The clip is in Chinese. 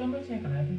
专门建个 library，